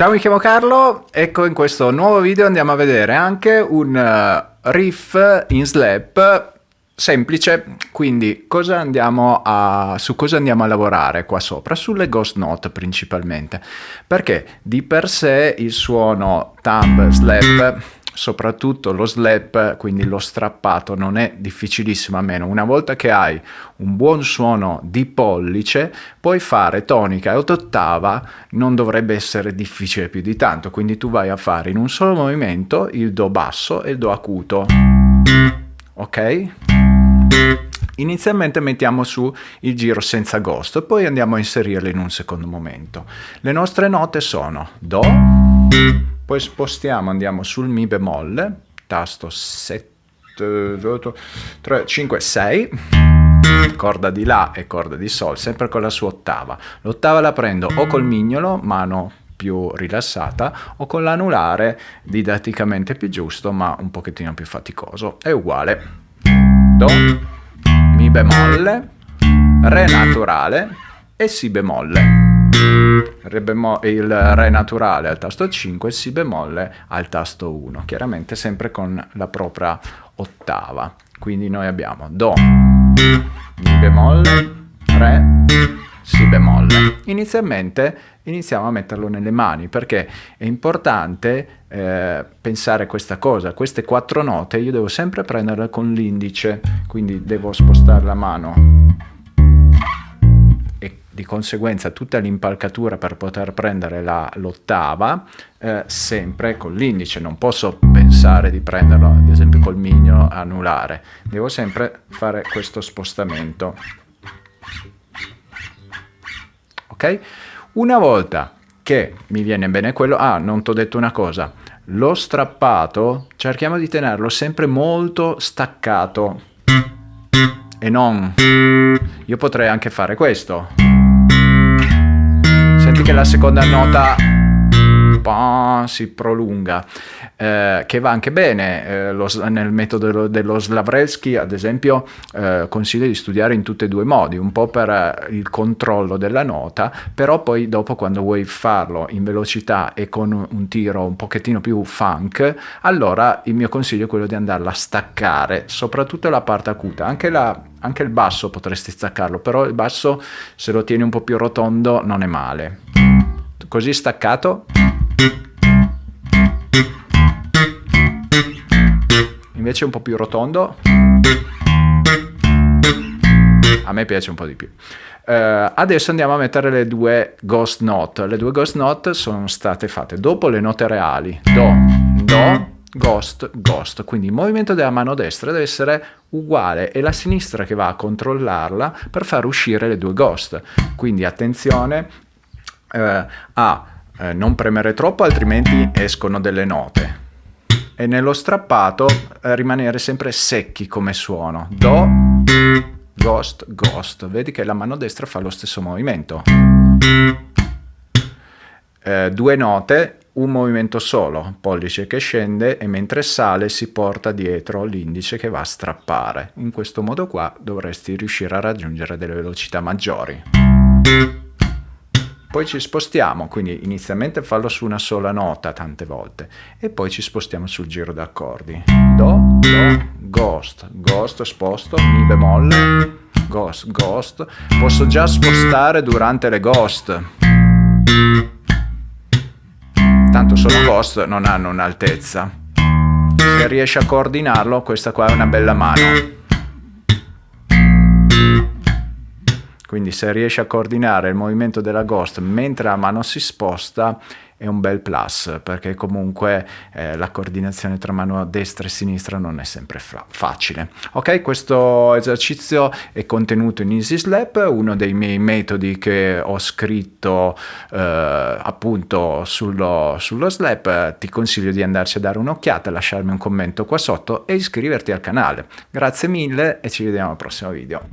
Ciao, mi chiamo Carlo, ecco in questo nuovo video andiamo a vedere anche un uh, riff in slap semplice, quindi cosa a, su cosa andiamo a lavorare qua sopra? Sulle ghost note principalmente, perché di per sé il suono thumb slap soprattutto lo slap, quindi lo strappato, non è difficilissimo a meno. Una volta che hai un buon suono di pollice, puoi fare tonica e ottava, non dovrebbe essere difficile più di tanto, quindi tu vai a fare in un solo movimento il do basso e il do acuto. Ok? Inizialmente mettiamo su il giro senza ghost, poi andiamo a inserirlo in un secondo momento. Le nostre note sono Do, poi spostiamo, andiamo sul Mi bemolle, tasto 7, 3, 5, 6, corda di La e corda di Sol, sempre con la sua ottava. L'ottava la prendo o col mignolo, mano più rilassata, o con l'anulare, didatticamente più giusto, ma un pochettino più faticoso. È uguale. Do, Mi bemolle, Re naturale e Si bemolle re il Re naturale al tasto 5 Si bemolle al tasto 1, chiaramente sempre con la propria ottava. Quindi noi abbiamo Do, Mi bemolle, Re, Si bemolle. Inizialmente iniziamo a metterlo nelle mani perché è importante eh, pensare questa cosa, queste quattro note io devo sempre prenderle con l'indice, quindi devo spostare la mano di conseguenza tutta l'impalcatura per poter prendere l'ottava eh, sempre con l'indice, non posso pensare di prenderlo ad esempio col mignolo anulare, devo sempre fare questo spostamento. Ok? Una volta che mi viene bene quello, ah non ti ho detto una cosa, lo strappato cerchiamo di tenerlo sempre molto staccato. E non io potrei anche fare questo. Senti che la seconda nota si prolunga, eh, che va anche bene. Eh, lo, nel metodo dello Slavrelsky, ad esempio, eh, consiglio di studiare in tutti e due i modi, un po' per eh, il controllo della nota, però poi dopo quando vuoi farlo in velocità e con un tiro un pochettino più funk, allora il mio consiglio è quello di andarla a staccare, soprattutto la parte acuta, anche, la, anche il basso potresti staccarlo, però il basso se lo tieni un po' più rotondo non è male. Così staccato invece un po' più rotondo. A me piace un po' di più. Uh, adesso andiamo a mettere le due ghost note. Le due ghost note sono state fatte dopo le note reali. Do do ghost ghost. Quindi il movimento della mano destra deve essere uguale è la sinistra che va a controllarla per far uscire le due ghost. Quindi attenzione uh, a uh, non premere troppo altrimenti escono delle note e nello strappato eh, rimanere sempre secchi come suono. Do, ghost, ghost. Vedi che la mano destra fa lo stesso movimento. Eh, due note, un movimento solo, pollice che scende e mentre sale si porta dietro l'indice che va a strappare. In questo modo qua dovresti riuscire a raggiungere delle velocità maggiori. Poi ci spostiamo, quindi inizialmente fallo su una sola nota tante volte e poi ci spostiamo sul giro d'accordi. Do, Do, Ghost, Ghost, sposto, Mi bemolle, Ghost, Ghost. Posso già spostare durante le Ghost. Tanto sono Ghost, non hanno un'altezza. Se riesci a coordinarlo, questa qua è una bella mano. Quindi se riesci a coordinare il movimento della ghost mentre la mano si sposta è un bel plus perché comunque eh, la coordinazione tra mano destra e sinistra non è sempre facile. Ok, questo esercizio è contenuto in Easy Slap, uno dei miei metodi che ho scritto eh, appunto sullo, sullo slap. Ti consiglio di andarci a dare un'occhiata, lasciarmi un commento qua sotto e iscriverti al canale. Grazie mille e ci vediamo al prossimo video.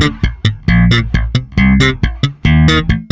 Thank you.